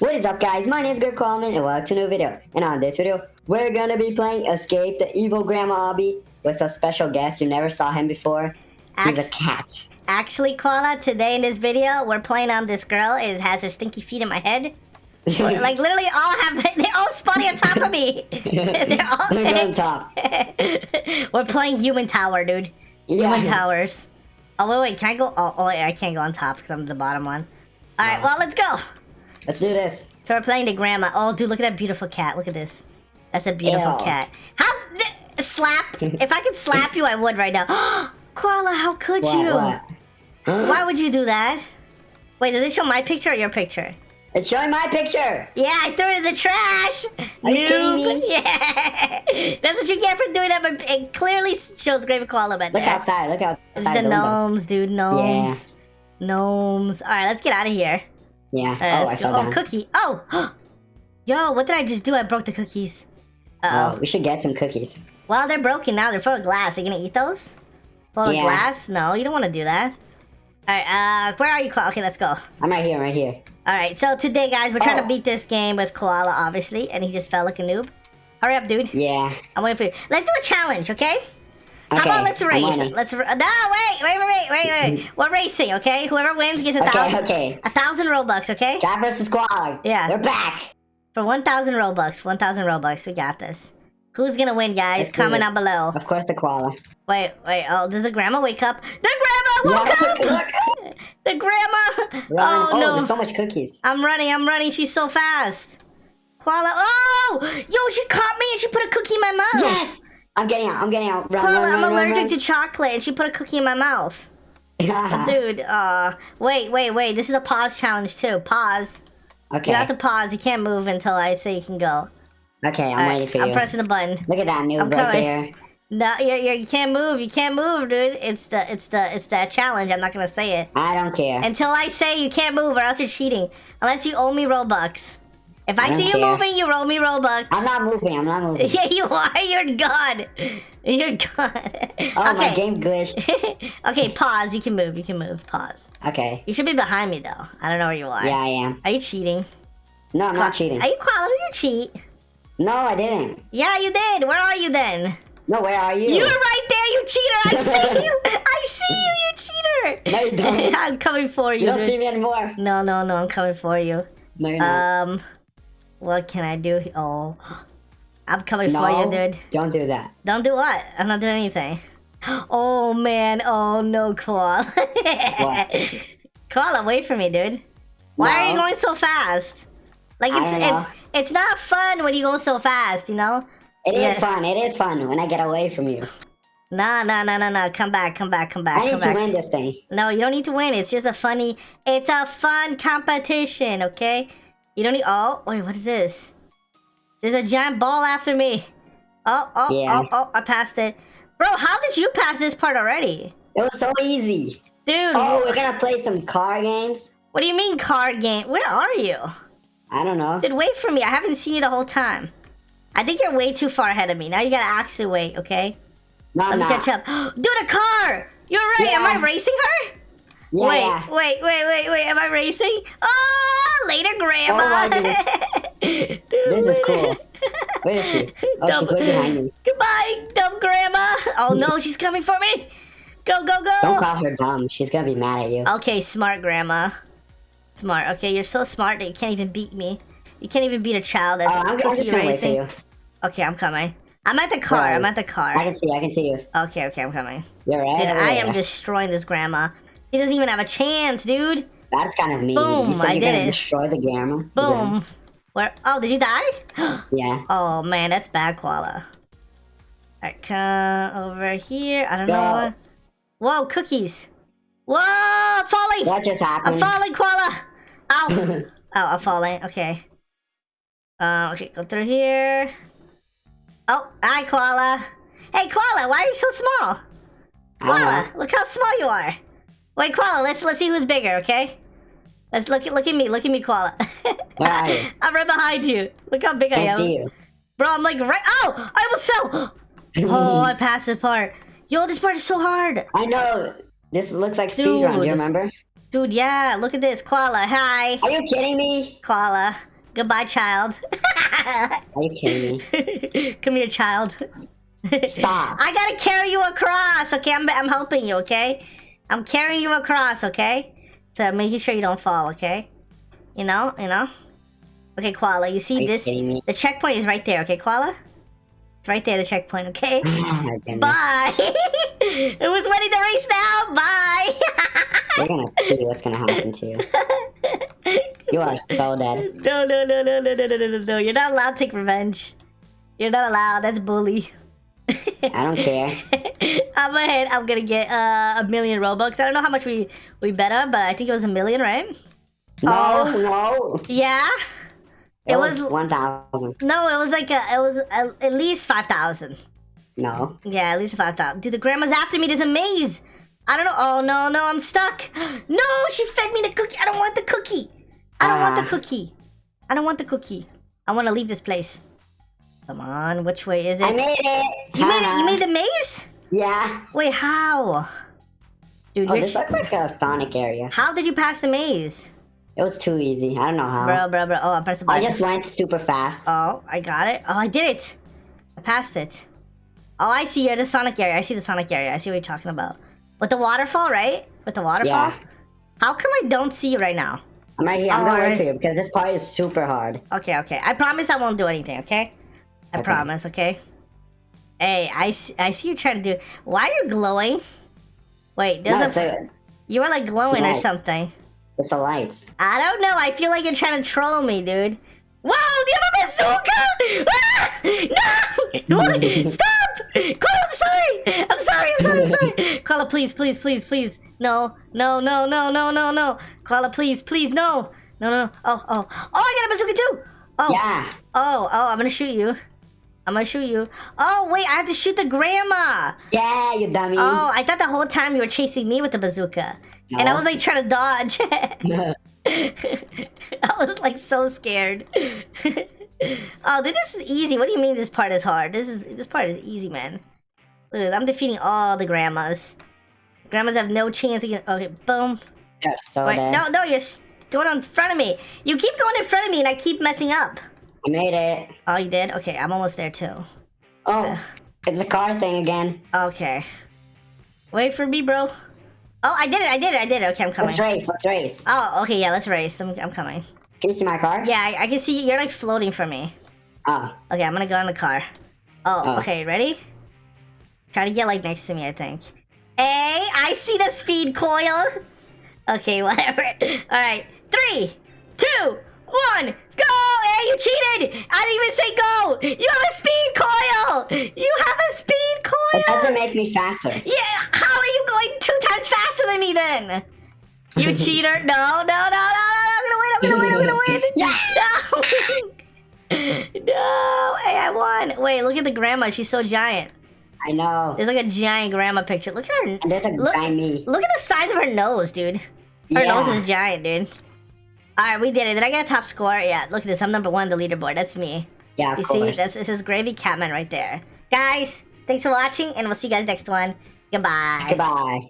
What is up guys, my name is Gravy Catman and welcome to a new video. And on this video, we're gonna be playing Escape the Evil Grandma Obby with a special guest. You never saw him before. He's a cat. Actually, Koala, today in this video, we're playing on this girl. It has her stinky feet in my head. like literally all have they all spawning on top of me. They're all They're on top. We're playing human tower, dude. Yeah. Human towers. Oh wait, wait, can I go? Oh, oh wait, I can't go on top because I'm the bottom one. All right, well let's go. Let's do this. So we're playing the grandma. Oh, dude, look at that beautiful cat. Look at this. That's a beautiful Ew. cat. How slap? if I could slap you, I would right now. Koala, how could What? you? What? Why would you do that? Wait, does it show my picture or your picture? It's showing my picture. Yeah, I threw it in the trash. Are you kidding Noob. me? Yeah, that's what you get for doing that. But it clearly shows Grave Koala Look there. outside. Look outside This is the the window. gnomes, dude. Gnomes. Gnomes. All right, let's get out of here. Yeah. Right, oh, I fell Oh, cookie. Oh, yo, what did I just do? I broke the cookies. Uh Oh, oh. we should get some cookies. Well, they're broken now. They're full of glass. Are you gonna eat those? Full of glass? No, you don't want to do that. All right. Uh, where are you? Koala? Okay, let's go. I'm right here, right here. All right, so today, guys, we're trying Oh. to beat this game with Koala, obviously, and he just fell like a noob. Hurry up, dude. Yeah. I'm waiting for you. Let's do a challenge, okay? How Okay, about let's race? Let's. No, wait, wait, wait, wait, wait, wait. Mm. We're racing, okay? Whoever wins gets a Okay, thousand. okay. A thousand robux, okay? Cat versus Squall. Yeah. We're back. For one thousand robux, one thousand robux, we got this. Who's gonna win, guys? Let's Comment down below. Of course, the koala. Wait, wait. Oh, does the grandma wake up? The grandma woke Yeah, up. look. The grandma. Run. Oh, Oh, no. Oh, there's so much cookies. I'm running, I'm running. She's so fast. Koala. Oh! Yo, she caught me and she put a cookie in my mouth. Yes! I'm getting out. I'm getting out. Run, run, I'm run, allergic to chocolate and she put a cookie in my mouth. Dude, uh, wait, wait, wait. This is a pause challenge too. Pause. okay. You have to pause. You can't move until I say you can go. Okay, I'm right, waiting for you. I'm pressing the button. Look at that noob I'm right there. No, you're, you're, you can't move. You can't move, dude. It's the, it's the, it's that challenge. I'm not gonna say it I don't care. until I say you can't move, or else you're cheating. Unless you owe me robux. If I, I see you care. moving, you roll me robux. I'm not moving. I'm not moving. Yeah, you are. You're gone. You're gone. Oh, my game glitched. okay, pause. You can move. You can move. Pause. Okay. You should be behind me though. I don't know where you are. Yeah, I am. Are you cheating? No, I'm not cheating. Are you quality? You cheat. No, I didn't. Yeah, you did. Where are you then? No, where are you? You're right there, you cheater. I see you. I see you, you cheater. No, you don't. I'm coming for you. You don't dude. see me anymore. No, no, no. I'm coming for you. No. Um, what can I do? Oh, I'm coming no, for you, dude. don't do that. Don't do what? I'm not doing anything. Oh man. Oh no, Koala. What? Koala, wait for me, dude. Why are you going so fast? Like it's it's it's not fun when you go so fast, you know? It is Yeah. fun. It is fun when I get away from you. Nah, nah, nah, nah, nah. Come back, come back, come back, I need come to back. win this thing. No, you don't need to win. It's just a funny. It's a fun competition, okay? You don't need. Oh, wait, what is this? There's a giant ball after me. Oh, oh, Yeah. oh, oh! I passed it, bro. How did you pass this part already, It was so easy. dude? Oh, we're gonna play some car games. What do you mean car game? Where are you? I don't know. Dude, wait for me. I haven't seen you the whole time. I think you're way too far ahead of me. Now you gotta actually wait, okay? No, Let me not. catch up. Dude, a car! You're right. Am I racing her? Yeah, wait, wait, wait, wait, wait. Am I racing? Oh, later, Grandma. Oh. This is cool. Where is she? Oh, she's way behind me. Goodbye, dumb Grandma. Oh no, she's coming for me. Go, go, go. Don't call her dumb. She's gonna be mad at you. Okay, smart Grandma. Smart. Okay, you're so smart that you can't even beat me. You can't even beat a child Oh, at I'm, I'm just gonna wait for you. Okay, I'm coming. I'm at the car. I'm at the car. I can see. I can see you. Okay, okay, I'm coming. You're right. Dude, I am destroying this grandma. He doesn't even have a chance, dude. That's kind of mean. Boom, you said you're gonna it. destroy the gamma. Boom. Where? Oh, did you die? Yeah. oh man, that's bad, Koala. Alright, come over here. I don't know what. Whoa, cookies. Whoa, I'm falling. What just happened? I'm falling, Koala. Ow. oh, I'm falling. Okay. Uh, okay, go through here. Oh, hi, Koala. Hey, Koala, why are you so small? Koala, look how small you are. Wait, Koala, let's let's see who's bigger, okay? Let's look at look at me, look at me, Koala. Where are you? I'm right behind you. Look how big I Can't am. see you. Bro, I'm like right Oh! I almost fell! Oh, I passed this part. Yo, this part is so hard. I know. This looks like speedrun. Do Dude. you remember? Dude, yeah, look at this. Koala, hi. Are you kidding me? Koala. Goodbye, child. Are you kidding me? Come here, child. Stop. I gotta carry you across, okay? I'm, I'm helping you, okay? I'm carrying you across, okay? So making sure you don't fall, okay? You know, you know? Okay, Koala, you see you this? The checkpoint is right there, okay, Koala? It's right there, the checkpoint, okay? Oh. Bye! it was winning the race now! Bye! We're gonna see what's gonna happen to you. You are so dead. no, no, no, no, no, no, no, no, no, no. You're not allowed to take revenge. You're not allowed. That's bully. I don't care. I'm ahead. I'm gonna get uh, a million Robux. I don't know how much we we bet on, but I think it was a million, right? No, Oh. no. Yeah. It, It was, was- one thousand. No, it was like a, it was a, at least five thousand. No. Yeah, at least five thousand. Dude, the grandma's after me. There's a maze. I don't know. Oh no, no, I'm stuck. No, she fed me the cookie. I don't want the cookie. I don't want the Ah. cookie. I don't want the cookie. I want to leave this place. Come on, which way is it? I made it. you made it. You made the maze. Yeah. Wait, how? Dude, Oh, this looks like a Sonic area. how did you pass the maze? It was too easy. I don't know how. Bro, bro, bro. Oh, I pressed the button. I just went super fast. Oh, I got it. Oh, I did it. I passed it. Oh, I see. You're the Sonic area. I see the Sonic area. I see what you're talking about. With the waterfall, right? With the waterfall? Yeah. How come I don't see you right now? I'm right here. I'm Oh, gonna right. for you because this part is super hard. Okay, okay. I promise I won't do anything, okay? I Okay. promise, okay? Hey, I see, I see you trying to do... Why are you glowing? Wait, there's No, a... You were like glowing or something. it's the lights. I don't know. I feel like you're trying to troll me, dude. Whoa, do you have a bazooka? Ah! No! Stop! Koala, I'm sorry! I'm sorry, I'm sorry, I'm sorry! Koala, please, please, please, please. No, no, no, no, no, no, no. Koala, please, please, no. No, no, no. Oh, oh. Oh, I got a bazooka too! Oh, Yeah. oh, oh, I'm gonna shoot you. I'm gonna shoot you. Oh, wait, I have to shoot the grandma! Yeah, you dummy. Oh, I thought the whole time you were chasing me with the bazooka. And I was like trying to dodge. I was like so scared. oh, dude, this is easy. What do you mean this part is hard? This is this part is easy, man. Look, at- I'm defeating all the grandmas. Grandmas have no chance against. Okay, boom. You're so dead. no, no, you're going in front of me. You keep going in front of me, and I keep messing up. I made it. Oh, you did? Okay, I'm almost there too. Oh, it's a car thing again. Okay. Wait for me, bro. Oh, I did it! I did it! I did it! Okay, I'm coming. Let's race. Let's race. Oh, okay, yeah, let's race. I'm, I'm coming. Can you see my car? Yeah, I, I can see you're like floating for me. Oh, Okay, I'm gonna go in the car. Oh, Oh. okay, ready? Try to get like next to me, I think. Hey, I see the speed coil. Okay, whatever. Alright, three, two, one, go! Hey, you cheated! I didn't even say go! You have a speed coil! You have a speed coil! it doesn't make me faster. Yeah, how are you going two times faster than me then? You cheater! No, no, no, no, no! I'm gonna win! I'm gonna win! I'm gonna win! Yeah. No! no! Hey, I won! Wait, look at the grandma. She's so giant. I know. There's like a giant grandma picture. Look at her. And there's a Look, guy me. look at the size of her nose, dude. Her Yeah. nose is giant, dude. Alright, we did it. Did I get a top score? Yeah, look at this. I'm number one on the leaderboard. That's me. Yeah, of You course. see? That's, this is Gravy Catman right there. Guys, thanks for watching, and we'll see you guys next one. Goodbye. Goodbye.